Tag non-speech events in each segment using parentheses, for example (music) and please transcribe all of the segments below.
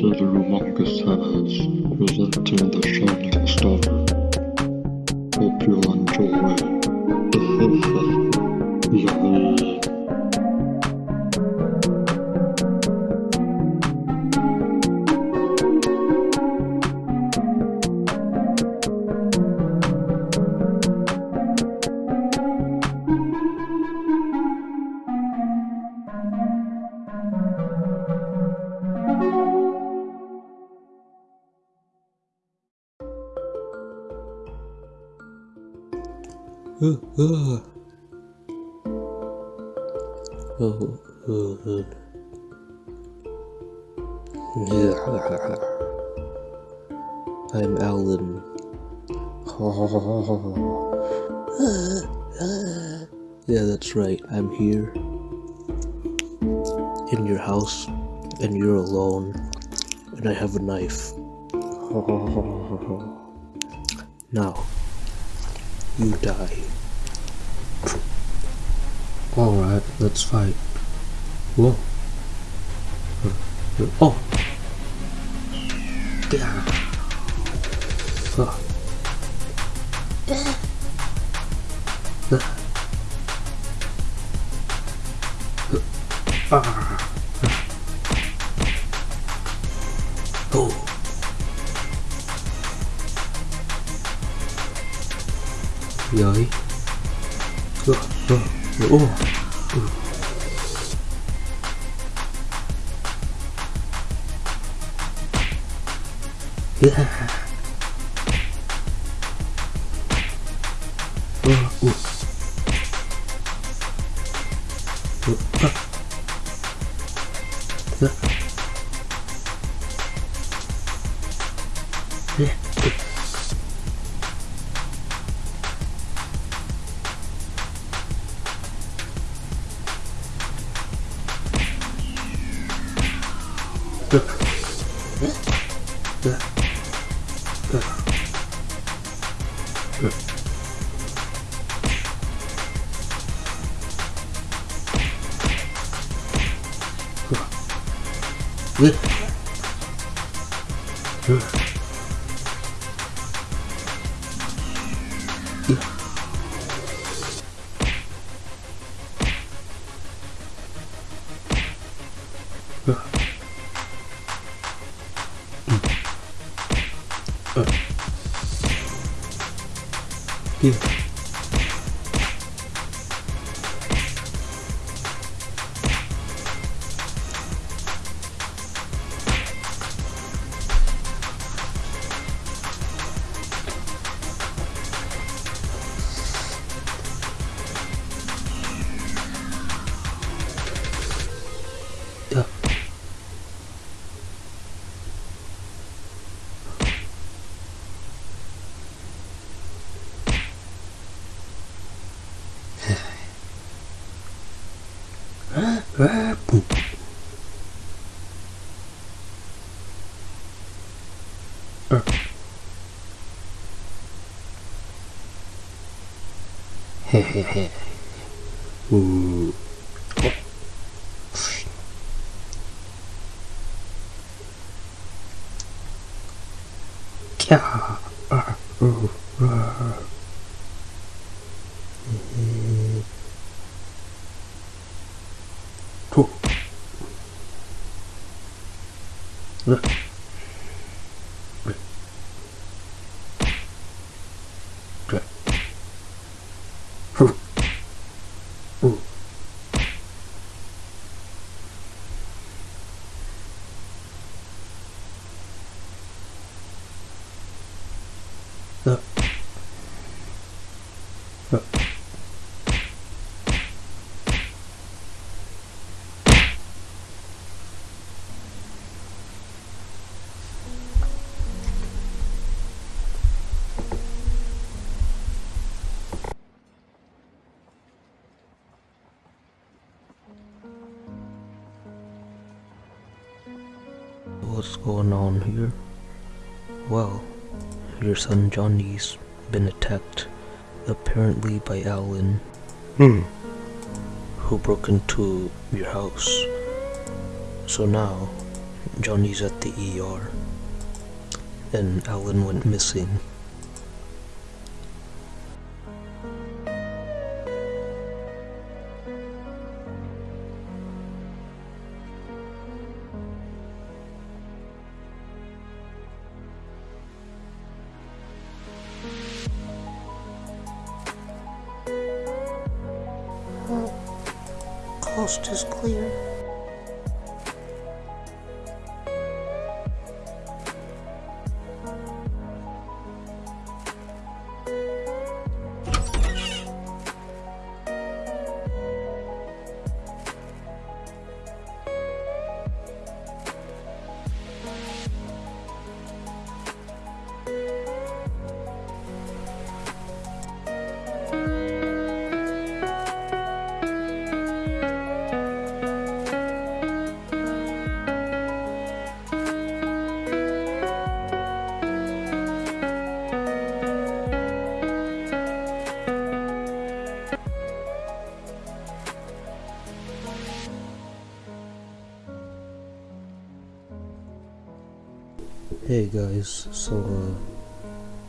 to the Humongous Has, presenting the Shining Star. Hope you'll enjoy. (laughs) (laughs) I'm Alan. (laughs) yeah, that's right. I'm here in your house, and you're alone, and I have a knife. (laughs) now, you die. Alright, let's fight. Whoa. Uh, uh, oh! Yeah. Fuck. Ah. Oh. giới ừ, ừ, ừ, ừ. Yeah. Uh, uh. Uh, uh. Yeah. うわうわ。うわ。Yeah. Ah. Hehehe. Ooh. Oh. Kya. Ah. Ooh. Ah. Eh. To. Ah. Ah. What's going on here? Well, your son Johnny's been attacked, apparently by Alan, Hmm. who broke into your house. So now, Johnny's at the ER. And Alan went missing. Coast is clear. Hey guys, so uh,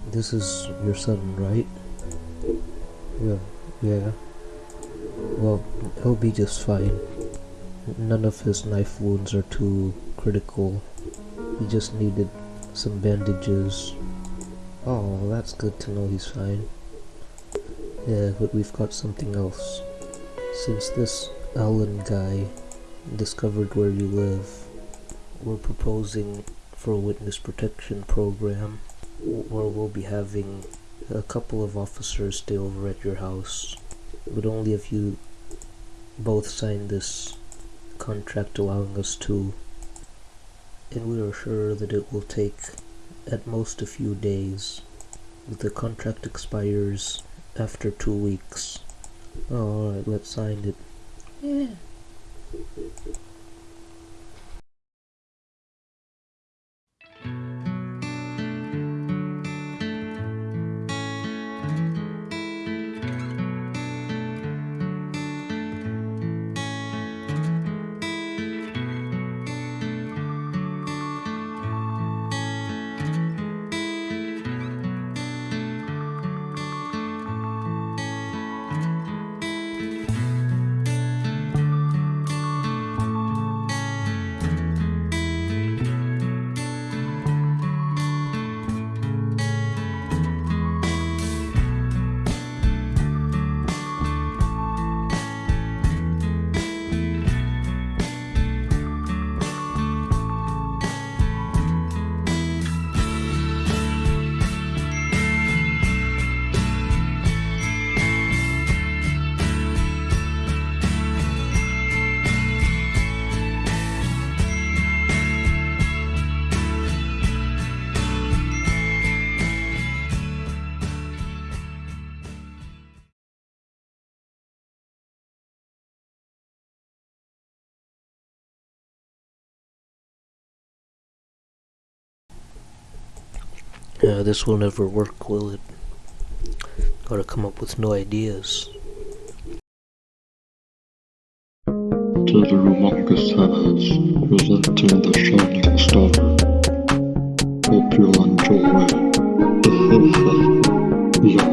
this is your son, right? Yeah, yeah. Well, he'll be just fine. None of his knife wounds are too critical. He just needed some bandages. Oh, that's good to know he's fine. Yeah, but we've got something else. Since this Alan guy discovered where you live, we're proposing for a witness protection program where we'll be having a couple of officers stay over at your house. But only if you both sign this contract allowing us to. And we are sure that it will take at most a few days. The contract expires after two weeks. Oh, alright let's sign it. Yeah. Yeah, this will never work, will it? Gotta come up with new ideas. To the humongous presenting the shining star. Hope you'll enjoy. yeah.